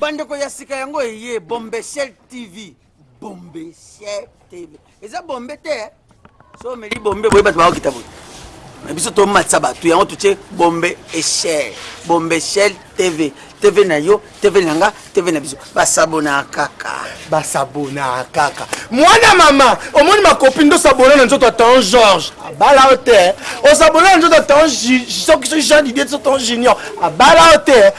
Bandeko ya sika yango eye Bombeshell TV. Bombeshell TV. Eza bombe te. Eh? So meli bombe boye bato bakokita boye. Na biso tomatisa bato yango totie bombe echelle. Bombeshell TV. TV na yo, TV na nga, TV na biso. Basabona kaka. Basabona kaka. Mwana mama, omoni makopi ndo sabona na nzoto atan Georges. Abala yo te. Osabona na nzoto atan soki soki Jean Didier soki atan Junior. Abala yo te.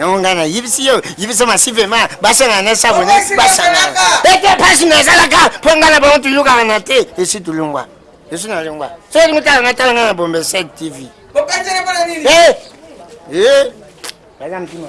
yango ngai nayebisi yo yebisa masivema basangana na sabone basangana ete mpasi nazalaka mpo ngai na bango toyokaka na te esi tolongwa esi nalongwa soki lingi tala ngai tala ngai na bombe 7 tv eh, eh. baza mtima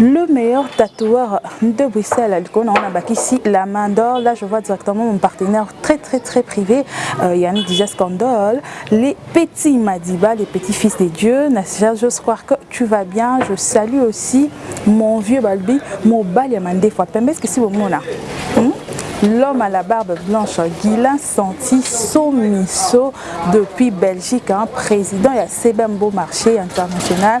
le meilleur tatoueur de Bruxelles on a ici la main d'or là je vois directement mon partenaire très très très privé Yann euh, Yannick Dijas les petits Madiba les petits fils des dieux je crois que tu vas bien je salue aussi mon vieux Balbi mon bal des fois ce que si vous L'homme à la barbe blanche, Guilain Santi Somisso, depuis Belgique, un hein, président et à Sebembo Marché International.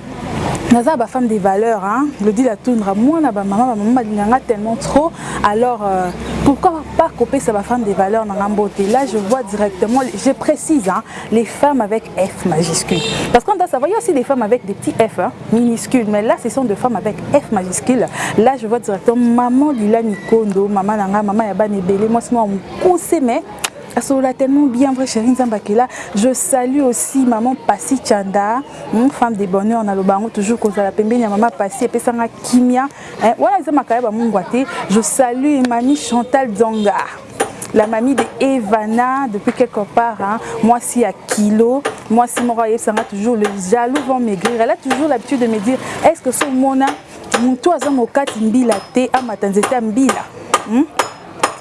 Naza ba femme de valeur hein Glody la tundra mwana ba maman ba maman balinga nga tellement trop alors euh, pourquoi pas kopesa ba femme de valeur na nga mbote là je vois directement je précise hein les femmes avec F majuscule parce qu'on doit savoir il y a aussi des femmes avec des petits F hein, minuscules mais là ce sont des femmes avec F majuscule là je vois directement maman Lila Nikondo maman na nga maman ya bana ebele moi c'est moi on conseille mais asolola tellement bien vrai chérie nzambe akela je salue aussi maman pasi chanda hmm, femme de bonheur naloba yango toujours kozala pembeni ya mama pasi epesanga kimia eh, wana eza makaya bamungwa te je salue mami chantal zonga la mamie de Evana depuis quelque part hein, moi si à kilo moi si mon sanga toujours le jaloux vont maigrir elle a toujours l'habitude de me dire est-ce que ce mona mutu aza mokati mbila te amata nzete ya mbila hmm?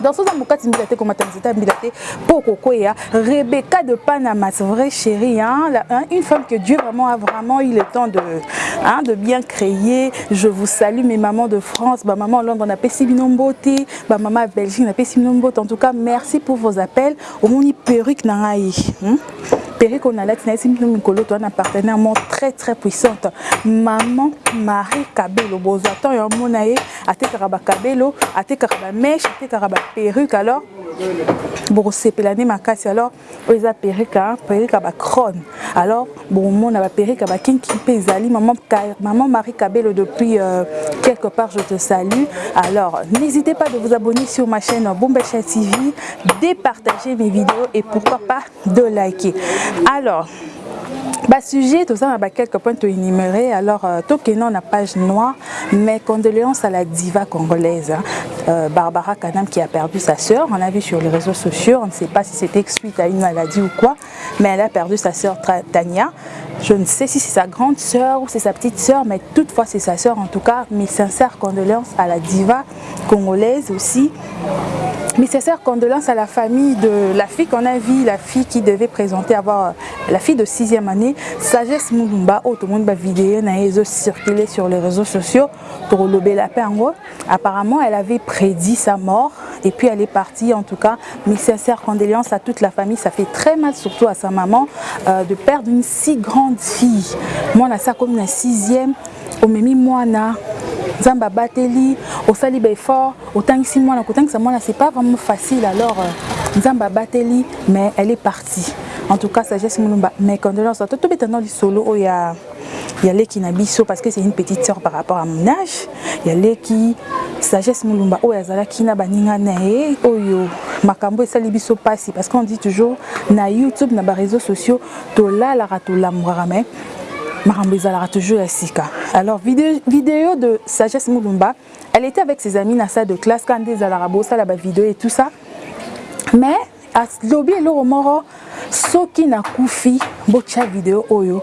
donc soza mokati mbila te komata nzeta mbila te mpo okokweya rebecca de panamas vrai chéri hein, la, hein, une femme que dieu vraiment a vraiment eu le temps de, hein, de bien créer je vous salue mes mamans de france bamama londres napesi bino mbote bamama ya belgique napesi bino mbote en tout cas merci pour vos appels omoni perruque na ngai hmm? perruque oyo nalati nayesi bino mikolo toa na partenaire moko très très puissante maman marie kabelo bozwa temps ya omona ye Atekaka ba cabelo, atekaka ba mèche, atekaka ba perruque alors bokosepela nde makasi alors oyo eza perruque perruque ya ba crone alors bokomona ba perruque ya ba kinki mpe ezali maman, maman Marie Cabello depuis euh, quelque part je te salue alors n'hésitez pas de vous abonner sur ma chaîne Bombasha TV départager mes vidéos et pourquoi pas de liker alors bah, sujet tout ça quelques points énumérés alors euh, tout non la page noire mais condoléances à la diva congolaise hein. euh, Barbara Kanam qui a perdu sa sœur on l'a vu sur les réseaux sociaux on ne sait pas si c'était suite à une maladie ou quoi mais elle a perdu sa sœur Tania je ne sais si c'est sa grande sœur ou c'est sa petite sœur mais toutefois c'est sa sœur en tout cas mes sincères condoléances à la diva congolaise aussi mes sincères condoléances à la famille de la fille qu'on a vu, la fille qui devait présenter, avoir la fille de sixième année, Sagesse au oh, tout le monde va vidéo, a sur les réseaux sociaux pour lober la paix Apparemment, elle avait prédit sa mort et puis elle est partie. En tout cas, mes sincères condoléances à toute la famille. Ça fait très mal, surtout à sa maman, euh, de perdre une Si grande fille mwana asi akomi na sixième omemi mwana nzambe abateli osali ba effort otangisi mwana kotangisa mwana c'est pas vraiment facile alors euh, nzambe abateli mais elle est partie en tout cas sagesse mulumba mes condoléances à toi tobeta na lisolo oyo ya ya leki na biso parce que c'est une petite sœur par rapport à mon âge ya leki sagesse mulumba oyo azalaki na baninga na ye oyo makambo esali biso mpasi parce qu'on dit toujours na youtube na bareseau sociaux Tolalaka tolamuaka mais makambo ezalaka toujours ya sika alors video, video de sagesse mulumba elle était avec ses amis na salle de classe kaka nde ezalaka bosala ba video et tout ça mais alobi eloko moko soki nakufi botya video oyo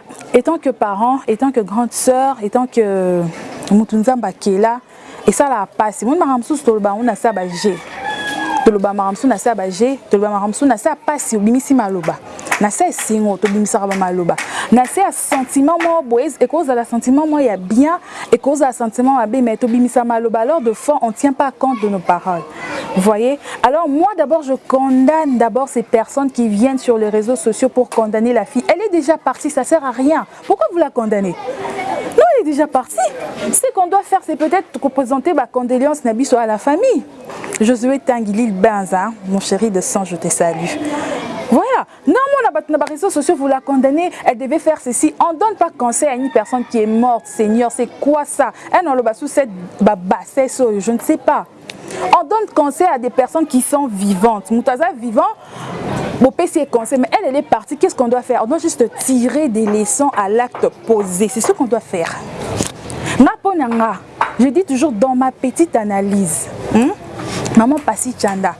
Etant que parent, etant que grande soeur, etant que mutu Nzambe akela, esalaka pasi. Omoni makambo mosusu tolobaka yango na se ya ba jeux. Tolobaka makambo mosusu na se ya ba jeux, tolobaka makambo mosusu na se ya pasi obimisi maloba. Na se ya esengo tobimisaka ba maloba. Na se ya sentiment moko boye, ekoki kozala sentiment moko ya bien, ekoki kozala sentiment mabe mais tobimisa maloba alors de fois on tient pas compte de nos paroles. voyez alors moi d'abord je condamne d'abord ces personnes qui viennent sur les réseaux sociaux pour condamner la fille elle est déjà partie ça sert à rien pourquoi vous la condamnez déjà parti. Ce qu'on doit faire, c'est peut-être représenter ma condoléance à la famille. Josué Tanguilil Benza, mon chéri de sang, je te salue. Voilà. Normalement, dans les réseaux sociaux, vous la condamnez, elle devait faire ceci. On ne donne pas conseil à une personne qui est morte, Seigneur, c'est quoi ça Elle n'a pas cette bassesse, je ne sais pas. On donne conseil à des personnes qui sont vivantes. Moutaza vivant, PC est coincé, mais elle, elle est partie. Qu'est-ce qu'on doit faire On doit juste tirer des leçons à l'acte posé. C'est ce qu'on doit faire. je dis toujours dans ma petite analyse. Hein? Maman Pasi Chanda,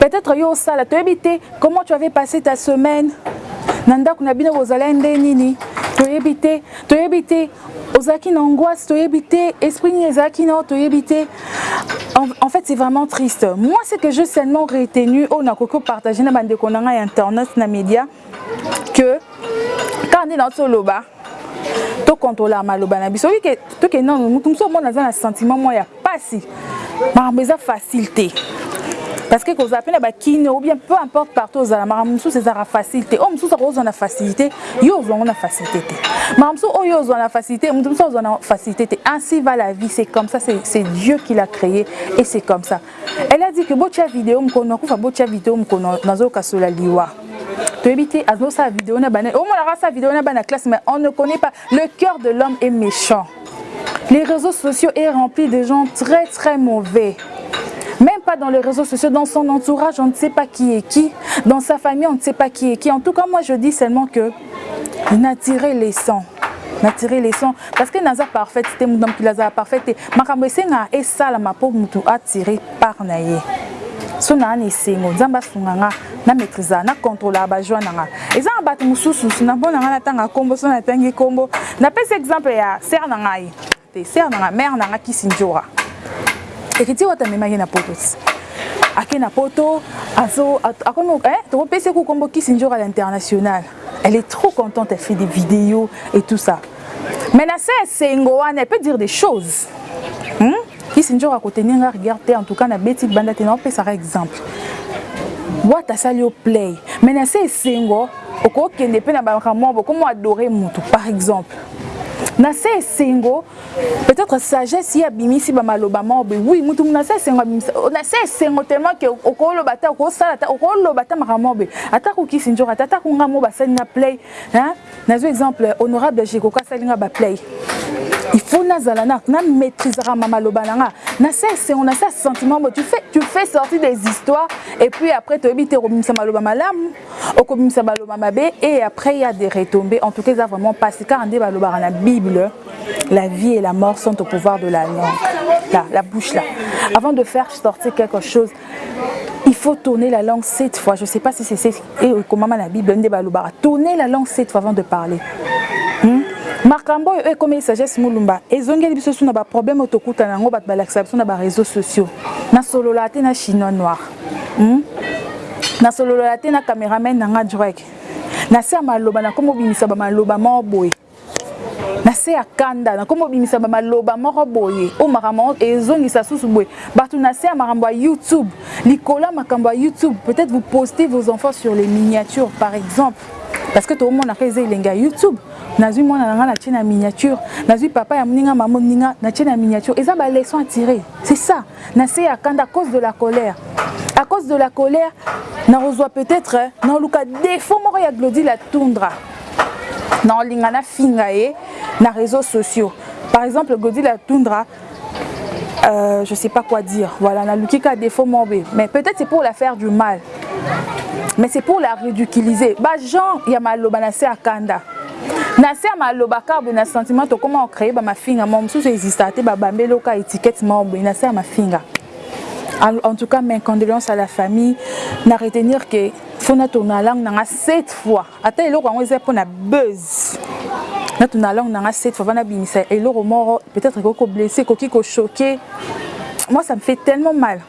Peut-etre yo osala toyebi te comment tu avais passe ta semaine na ndako na bino bozalai nde nini toyebi te toyebi te ozalaki na angoisse toyebi te esprit nini ezalaki na yo toyebi te en, en fait c'est vraiment triste moi ce que je seulement retenu oyo nakoki kopartage na bandeko na ngai ya internet na média que kaka nde nauti oloba tocontrolaka maloba na biso oyike tokende nano motu mosusu omona aza na sentiment mwa ya mpasi makambo eza facile te parce que kozala mpe na bakino ou bien peu importe partout ozala makambo mosusu ezalaka facile te oyo mosusu akozwa na facilité yo ozwa yango na facilité te makambo mosusu oyo ozwa na facilité motu mosusu azwa na facilité te ainsi va la vie c'est comme ça c'est dieu qui l'a créé et c'est comme ça elle a dit que botia video mokono akufa botia video mokono nazoyoka sola liwa à nos sa vidéo na sa vidéo na classe mais on ne connaît pas le cœur de l'homme est méchant les réseaux sociaux est rempli de gens très très mauvais même pas dans les réseaux sociaux, dans son entourage, on ne sait pas qui est qui. Dans sa famille, on ne sait pas qui est qui. En tout cas, moi, je dis seulement que na tire leçon na tire leçon parce que naza parfaite te moto na mokili azala parfaite te makambo esengaka esalama mpo moto atire part na ye so naa na esengo nzambe asunga nga na maîtrise na contrôlaka bajoi na nga eza na bato mosusu na mpo na nga natanga nkombo so natangi nkombo napesi exemple ya sere na ngai te sœur na nga mère na nga kissindjora Heritier wata amemaki ye na poto ti ake na poto azo akomi eh toko pesi ye ku kombo kissindjora l'international elle est trop contente elle fait des videos et tout ça mais na se esengo wana elle peut dire des choses hmm? kissindjora ko tenir nga rigueur te en tout cas na beti banda te na opesaka exemple wata asali yo play mais na se esengo okokende mpe na bamwa bokomo adore motu par exemple nase esengo peut-être sagesse ye abimisi bamaloba moko boye wi motu nase esengo abimisa nase esengo tellement ke okoloba ata okosala ata okoloba ata makambo moko boye ata kokisi nzoka ata ata konga moko basali nga play nazwi exemple honorable jekoko asali nga baplay il faut nazala na na maîtrisaka ma maloba na nga nase esengo nase ya sentiment boye tu fais, tu fais sortir des histoires et puis après toyebi te kobimisa maloba malamu okobimisa baloba mabe et après ya de retombe en tout cas eza vraiment pasi kaka nde balobaka na bible la vie et la mort sont au pouvoir de la langue la, la bouche là avant de faire sortir quelque chose il faut tourner la langue sept fois je sais pas si c'est ekomama na bible nde balobaka tourner la langue sept fois avant de parler hmm? makambo oyo ekomeli sagesse molumba ezongeli biso su na baproblème oyo tokutana yango bato balakisa biso na bareseau sociaux nasololaka te na chinois noir Hum na solola te na cameraman na nga Drake. Na se ya maloba na komo bimisa ba maloba moko boye. Na se ya kanda na komo bimisa ba maloba moko boye. O makambo ezongisa susu boye. Batu na se ya makambo ya YouTube, likolo ya makambo ya YouTube, peut-être vous postez vos enfants sur les miniatures par exemple. Parce que to mona ka eza elengi ya YouTube. Nazui mwana na nga na tie na miniature. Nazui papa ya muninga maman muninga na tie na miniature. Eza ba leçons à tirer. C'est ça. Na se ya kanda à cause de la colère à cause de la colère nakozwa peut-etre naoluka defaut moko ya Glody la Tundra naolinga na finga ye na réseaux sociaux par exemple Glody la Tundra euh, je sais pas quoi dire voilà naluki ka defaut moko mais peut-être c'est pour la faire du mal mais c'est pour la ridiculiser ba gens ya maloba na se ya kanda na se ya maloba kaka boye na sentiment tokoma kocreye bamafinga moko mosusu ezistaka te babambeli oka etiquette moko boye na se ya mafinga en tout cas mes condoléances à la famille na retenir que faut natona langue nanga cette fois ata eloko yango eza mpo na buzz natona langue nanga cette fois vana bimisa eloko moko peut-être ekoki koblesse ekoki kochoke moi ça me fait tellement mal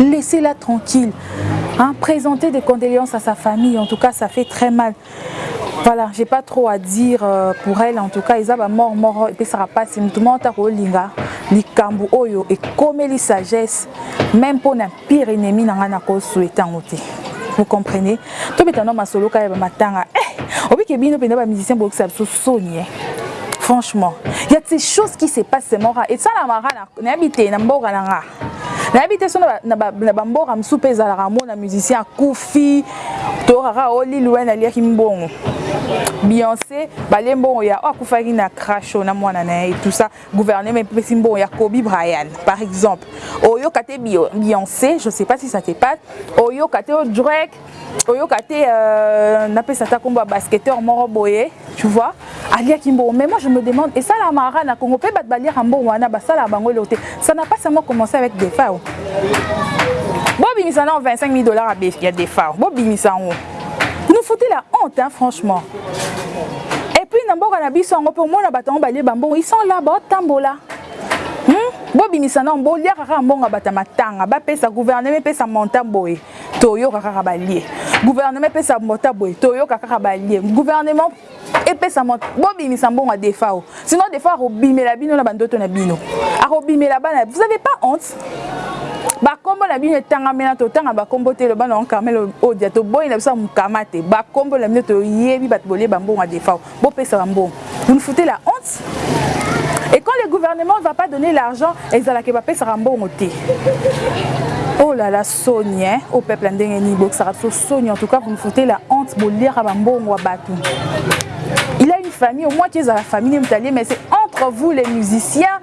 Laissez la tranquille hein, présenter des condoléances à sa famille en tout cas ça fait très mal voilà j'ai pas trop à dire euh, pour elle en tout cas eza ba mort mort epesaka pasi mutu moko ta kolinga likambo oyo ekomeli sagesse même mpo na pire ennemi na ngai nakosouhaite yango te vous comprenez tobeta no masolo kaka ya bamatanga eh, obike bino mpenza bamusicien boyokisa biso soni eh. franchement ya ces choses qui se passe mora esalamaka nayebi te na mboka na nga nayebi te soki na bamboka mosusu mpe ezalaka yango na musicien akufi toyoka kaka o lil wayne aliaki mbongo beyonce balie mbongo ya oyo akufaki na crash oyo na mwana na ye tout ça gouvernement epesi mbongo ya kobi brian par exemple oyoka te beyonce je sais pas si ça te passe oyoka te o drake oyoka te euh, napesa ata kombo ya basketteur moko boye tu vois aliaki mbongo mais moi je me demande esala mara na congo mpe bato baliaka mbongo wana basalaka bango eloko te ça n'a pas seulement commencé avec defao bobimisa nango 25 000 dollars ya defao bobimisa yango nous foutez la honte hein, franchement et puis na mboka na biso yango mpe omona bato yango balie bambongo ils sont là baotambola hmm? bobimisa nango boliaka kaka mbongo ya bato ya matanga bapesa gouvernement epesa montant boye Toyoka kaka balie. Gouvernement epesa mbota boye. Toyoka kaka balie. Gouvernement epesa mbota. Bobimisa mbongo ya Defao. Sinon Defao akobimela bino na bandoto na bino. Akobimela bana. Vous avez pas honte? bakombo na bino etangamela totanga bakombo te loba na carmel odia toboyi na biso ya mukama te bakombo na bino toyebi bato bolie bambongo ya defao Bo pesa ba mbongo vous nous foutez la honte et quand le gouvernement va pas donner l'argent ezala que ba pesaka mbongo te oh la la soni hein au peuple ndenge ni bokisaka biso soni en tout cas vous nous foutez la honte bo liaka ba mbongo ya batu il a une famille au moins tu es à la famille mais c'est entre vous les musiciens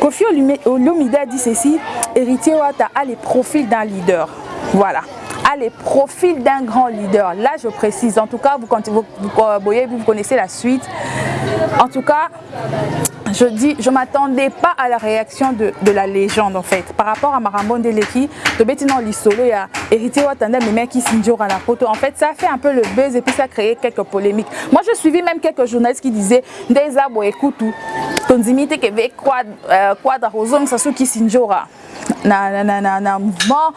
Kofi Olomide a dit ceci, héritier a les profils d'un leader. Voilà les profils d'un grand leader. Là, je précise. En tout cas, vous, vous, vous, euh, vous connaissez la suite. En tout cas, je dis, je ne m'attendais pas à la réaction de, la légende en fait. Par rapport à Marambon Leki, de Bettina Lissolo, il y a Héritier Watanda, mais à qui photo. En fait, ça fait un peu le buzz et puis ça a créé quelques polémiques. Moi, je suivis même quelques journalistes qui disaient Nde eza boye kutu tondimi te keve euh, quadra kozongisa su kisi njora na, na, na, na, na mouvement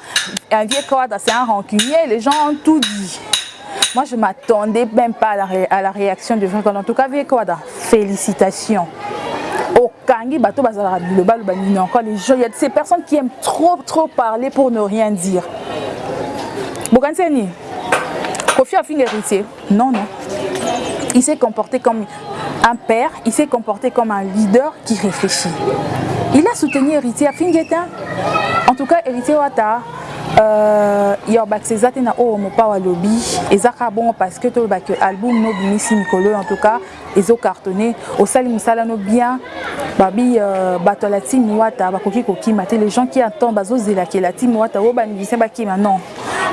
un vieux quadra c'est un rancunier les gens ont tout dit moi je m'attendais même pas à la, ré, à la réaction de vrai en tout cas vieux quadra félicitations okangi bato bazalaka bilobaloba nini encore les gens il y a ces personnes qui aiment trop trop parler pour ne rien dire bokanisi ya nini kofi afinga héritier non non il s'est comporté comme un père, il s'est comporté comme un leader qui réfléchit. Il a soutenu héritier Fingeta. En tout cas, héritier Wata, euh, yobakisa eza te na oyo mopawa alobi ezaka bongo parce que toyeba ke album nobimisi mikolo en tout cas ezo cartonne osali musala no bien babi euh, bato ya la team wata bakoki kokima te les gens qui attend bazozela ke la team wata oyo bamusicien bakima non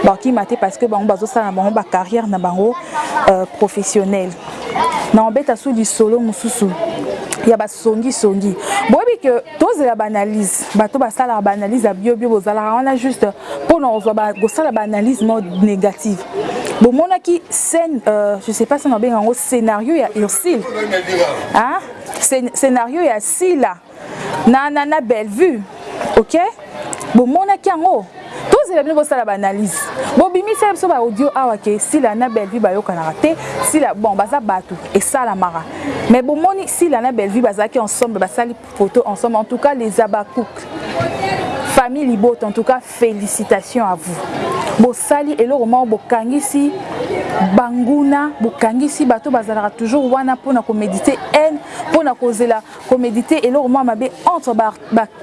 bakima te parce que bango bazosala na bango bacarrière na bango euh, professionnel na obeta su lisolo mosusu ya basongisongi boyebi ke tozela baanalyse bato basalaka baanalyse ya biobio bozalaka wana juste Mpo na kozwa ba kosala ba analyse mwa negative bomonaki scène euh, je sais pas scène babenga yango scenario ya Ursule hein scenario ya Sila na na na Bellevue ok bomonaki yango tozela bino bosala baanalyse bobimisela biso baaudio awa ke sila na bellevue bayokanaka te sila bon baza bato esalamaka mais bomoni sila na bellevue bazalaki ensemble basali Photo ensemble en tout cas les abakouk famille libota en tout cas felicitation à vous bosali eloko moko bokangisi banguna bokangisi bato bazalaka toujours wana mpona komédite haine mpona kozela komédite eloko mwa mabe entre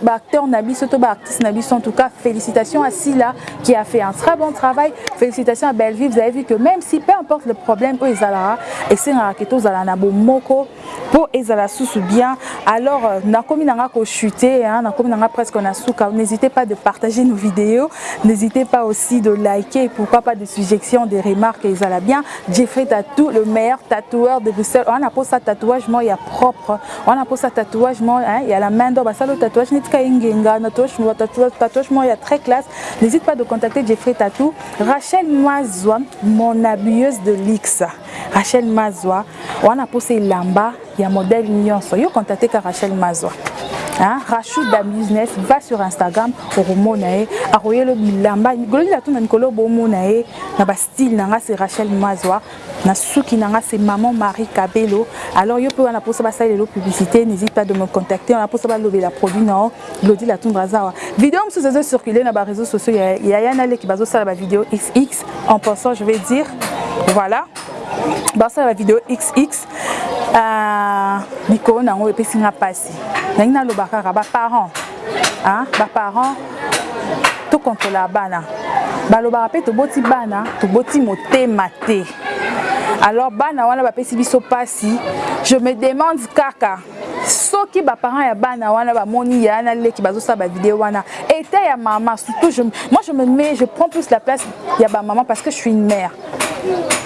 baacteur na biso to baartiste na biso en tout cas félicitation à sila qui a fait un très bon travail félicitation à bellevue vous avez vu que même si peu importe le problème oyo ezalaka esengaka ke tozala na bomoko po ezala susu bien alors nakomi nanga ko chute hein nakomi nanga presque na suka n'hesitez pas de partager nos videos n'hesitez pas aussi de liker pourquoi pas de suggestions de remarques ezala bien Jeffrey Tatou le meilleur tatoueur de Bruxelles on a pour ça tatouage moi ya propre on a pour ça tatouage moi hein ya la main d'homme ça le tatouage n'est pas ingenga na tatouage moi tatouage tatouage moi ya très classe n'hésite pas de contacter Jeffrey Tatou Rachel Mazwa mon habilleuse de luxe Rachel Mazwa wana posa elamba ya modèle nionso yo contacter ka Rachel Mazwa hein Rachou da business va sur Instagram okomona ye akoyela yo bilamba golobi la tuna mikolo bomona ye na ba style na nga c'est Rachel Mazwa na suki na nga c'est maman Marie Cabello alors yo pe wana posa basalela yo publicité n'hésite pas de me contacter wana posa balobela produit na yo Glody la tundra aza awa video mosusu ezo circuler na ba reseaux sociaux ya yaya na leki bazosala ba video xx en pensant je vais dire voilà basala ba video xx uh, likolo na yango epesi nga mpasi nalingi naloba kaka baparent baparent tokontrola bana balobaka mpe toboti bana toboti motema te alors bana wana bapesi biso mpasi je me demande kaka Soki ba parents ya bana wana ba moni yaya na leki bazo sala ba video wana etat ya mama surtout je moi je me mets je prends plus la place ya ba mama parce que je suis une mère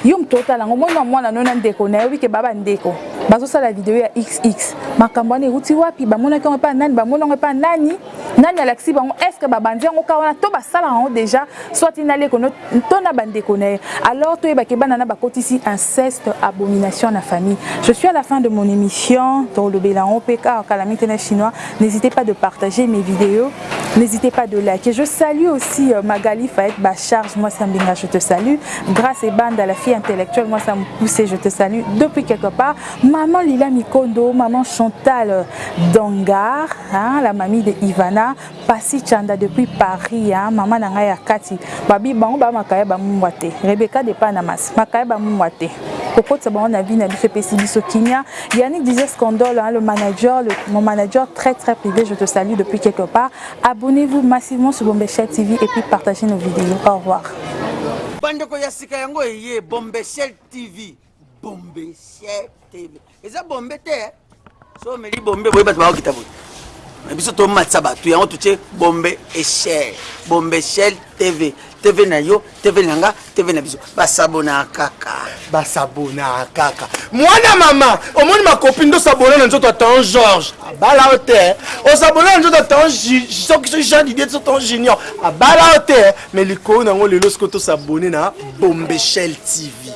yo moto otala ngo moni mwana no na ndeko na yobi ke ba ba ndeko bazo sala video ya xx makambo wana ewuti wapi ba monaki yango epa nani ba moni yango epa nani Nani alakisi bango est ce que babandi yango ka wana to basalaka yango deja soit na leko no to na bandeko na ye alors toyeba ke bana na bakotisi inceste abomination na famille je suis à la fin de mon émission tolobela yango mpe kaka kalamite na chinois n'hésitez pas de partager mes vidéos N'hésitez pas de liker. Je salue aussi euh, Magali Faet Bacharge, moi c'est Mbinga, je te salue. Grâce et Banda, la fille intellectuelle, moi ça me poussait, je te salue. Depuis quelque part, maman Lila Mikondo, maman Chantal Dangar, Haa la mamie de Ivana pasi chanda depuis Paris haa maman na ngai ya kati babi bango ba makaya ba mungwa te Rebecca de Panamas makaya ba mungwa te kokotisa bango na vie na biso epesi biso kimia Yannick disait scandole hein le manager le, mon manager très très privé je te salue depuis quelque part abonnez-vous massivement sur Bombeshell TV et puis partagez nos videos au revoir. Bandeko ya sika yango eye Bombeshell TV. bombe sier tv eza bombe te eh? so omeli bombe boye bato bakokita boye na biso tomatisa bato yango totie bombe echel bombe echel tv tv na yo tv na nga tv na biso basabona kaka basabona kaka mwana mama omoni makopi nde osabona na nzoto atan george abala yo te eh? osabona na nzoto atan soki soki jean didie so tan junior abala yo te eh? mai likolo na yango lelo soki tosabone na bombechel tv